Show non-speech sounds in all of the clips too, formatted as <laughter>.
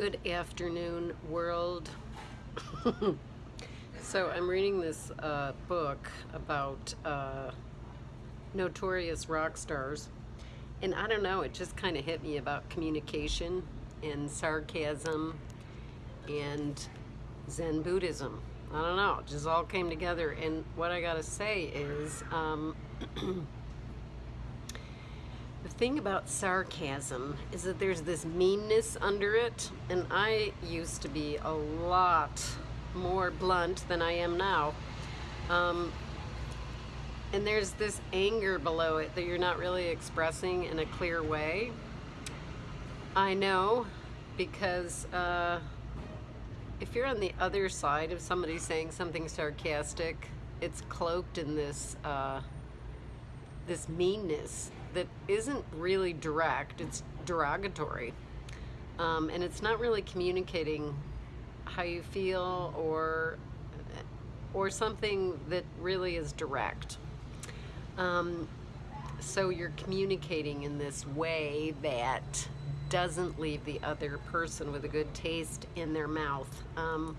Good afternoon, world. <laughs> so I'm reading this uh, book about uh, notorious rock stars, and I don't know, it just kind of hit me about communication and sarcasm and Zen Buddhism. I don't know, it just all came together, and what I gotta say is, um, <clears throat> The thing about sarcasm is that there's this meanness under it, and I used to be a lot more blunt than I am now. Um, and there's this anger below it that you're not really expressing in a clear way. I know because uh, if you're on the other side of somebody saying something sarcastic, it's cloaked in this uh, this meanness that isn't really direct, it's derogatory. Um, and it's not really communicating how you feel or or something that really is direct. Um, so you're communicating in this way that doesn't leave the other person with a good taste in their mouth. Um,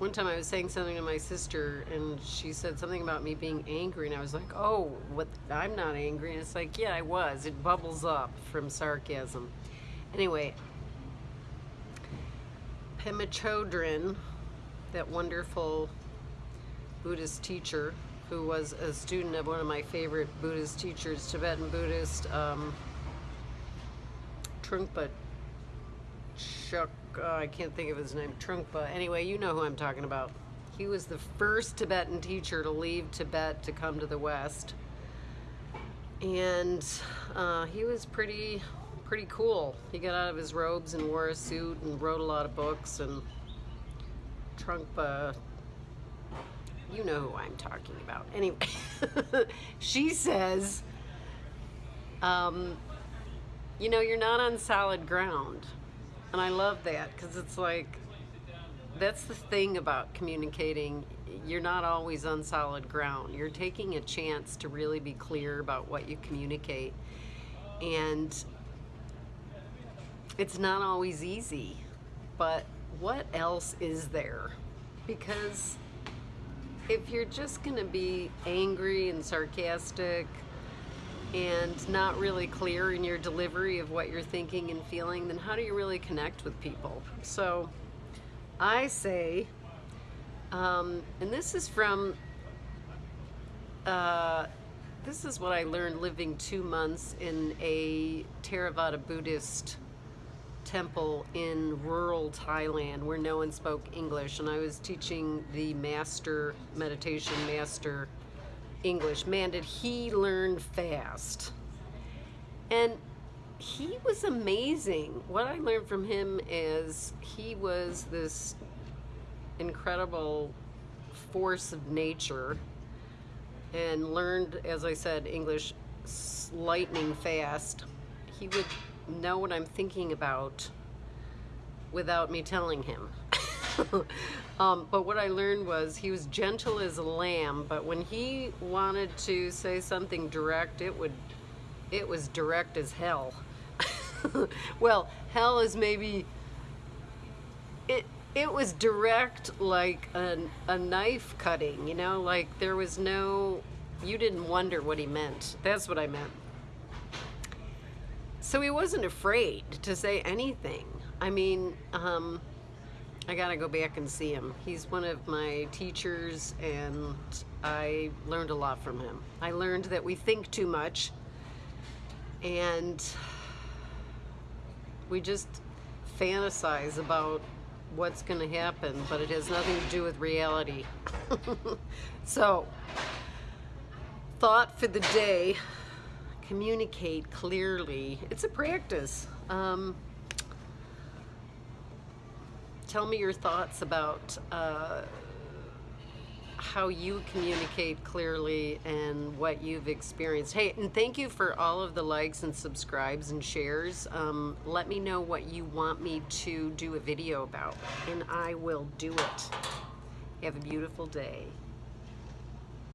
one time I was saying something to my sister and she said something about me being angry and I was like, oh, what? I'm not angry. And it's like, yeah, I was. It bubbles up from sarcasm. Anyway, Pema Chodron, that wonderful Buddhist teacher who was a student of one of my favorite Buddhist teachers, Tibetan Buddhist, um, Trungpa Chuck uh, I can't think of his name, Trungpa. Anyway, you know who I'm talking about. He was the first Tibetan teacher to leave Tibet to come to the West. And uh, he was pretty, pretty cool. He got out of his robes and wore a suit and wrote a lot of books and Trungpa, you know who I'm talking about. Anyway, <laughs> she says, um, you know, you're not on solid ground. And I love that because it's like, that's the thing about communicating. You're not always on solid ground. You're taking a chance to really be clear about what you communicate. And it's not always easy, but what else is there? Because if you're just going to be angry and sarcastic, and not really clear in your delivery of what you're thinking and feeling, then how do you really connect with people? So I say, um, and this is from, uh, this is what I learned living two months in a Theravada Buddhist temple in rural Thailand where no one spoke English and I was teaching the master meditation master English. Man, did he learn fast. And he was amazing. What I learned from him is he was this incredible force of nature and learned, as I said, English lightning fast. He would know what I'm thinking about without me telling him. <laughs> um, but what I learned was he was gentle as a lamb, but when he wanted to say something direct, it would, it was direct as hell. <laughs> well, hell is maybe, it, it was direct like a, a knife cutting, you know, like there was no, you didn't wonder what he meant. That's what I meant. So he wasn't afraid to say anything. I mean, um, I gotta go back and see him. He's one of my teachers and I learned a lot from him. I learned that we think too much and we just fantasize about what's gonna happen, but it has nothing to do with reality. <laughs> so, thought for the day, communicate clearly. It's a practice. Um, tell me your thoughts about uh, how you communicate clearly and what you've experienced. Hey, and thank you for all of the likes and subscribes and shares. Um, let me know what you want me to do a video about, and I will do it. Have a beautiful day.